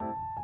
あ!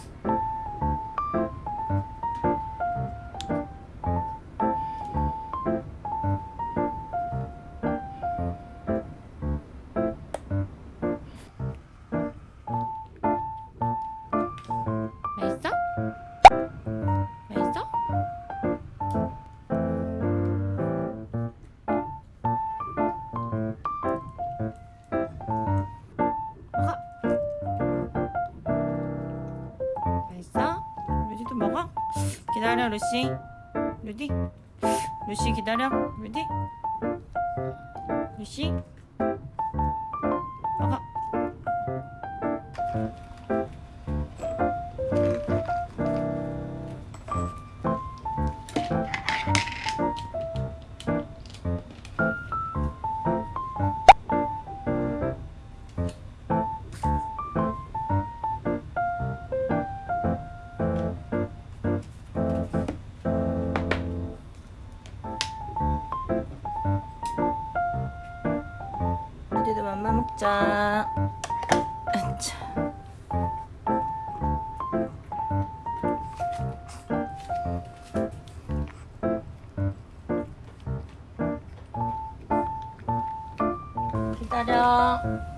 Thanks. 맛있어? 루디도 먹어? 기다려 루시. 루디. 루시 기다려. 루디. 루시. 먹어. 맘마 먹자. 아차. 기다려.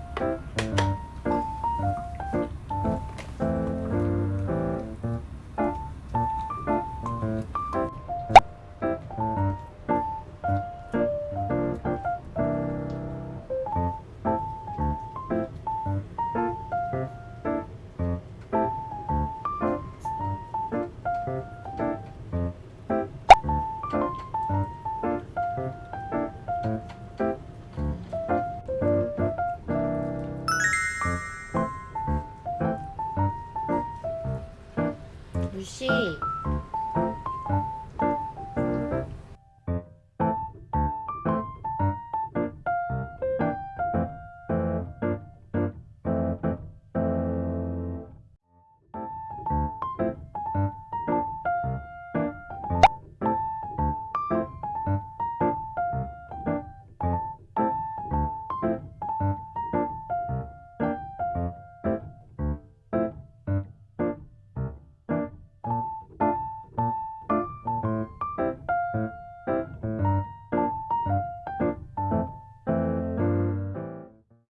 루시